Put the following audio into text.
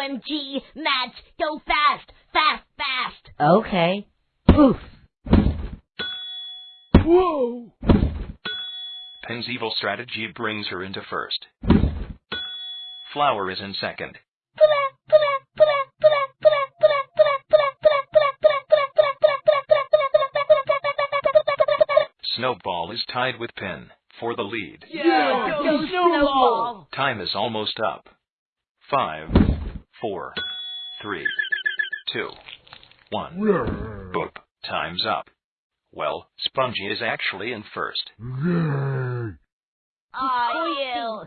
OMG, Matt, go fast, fast, fast. Okay. Poof. Whoa! Pin's evil strategy brings her into first. Flower is in second. Snowball is tied with Pin for the lead. Yeah, Go, Snowball. Time is almost up. Five, four, three, two, one. Boop. Time's up. Well, Spongy is actually in first. Aw, you.